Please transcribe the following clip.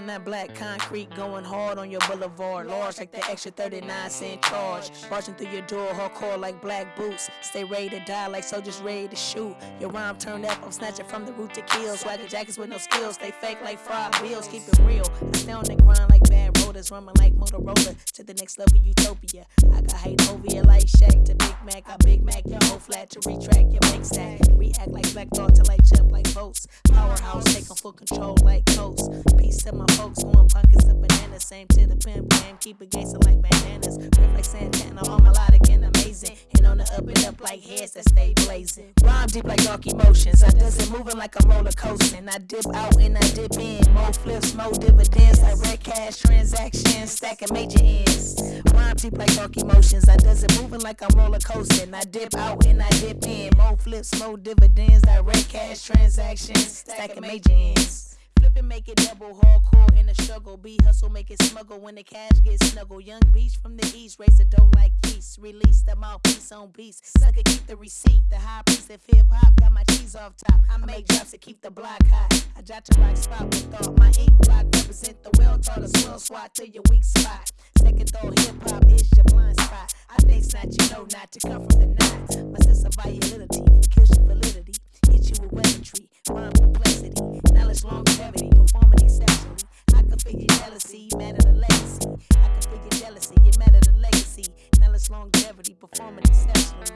I'm that black concrete going hard on your boulevard. Large like the extra 39 cent charge. Marching through your door, hardcore like black boots. Stay ready to die like soldiers ready to shoot. Your rhyme turned up, I'm snatching from the root to kill. Swagger jackets with no skills, they fake like fried bills. Keep it real. I stay on the grind like bad rollers, running like Motorola to the next level utopia. I got hate over you like Shaq to Big Mac. I Big Mac your whole flat to retract your make stack. React like Black Thought to control like coast. Peace to my folks going pumpkins and bananas. Same to the pimp game. Keep it gangster like bananas. Rip like Santana, all melodic and amazing. And on the up and up like heads that stay blazing. Rhyme deep like dark emotions. I does it moving like a roller coaster. I dip out and I dip in. More flips, more dividends. Like red cash transactions. Stacking major ends. Rhyme deep like dark emotions. I does it moving like I'm roller coasting. I dip out and I dip in. More flips, more dividends. Red cash transactions. Stacking major ends. Make it double hardcore in the struggle. Be hustle, make it smuggle when the cash gets snuggle. Young beach from the east, raise the dough like yeast. Release the mouthpiece on beats. Sucker, keep the receipt. The high piece of hip hop got my cheese off top. I make drops to keep the block hot. I jot to rock spot with thought. My ink block represent the well taught a swell swat to your weak spot. Second thought hip hop is your blind longevity, performing exceptionally. I can figure jealousy, matter the legacy. I can figure jealousy, you matter the legacy. Now it's longevity, performing exceptionally.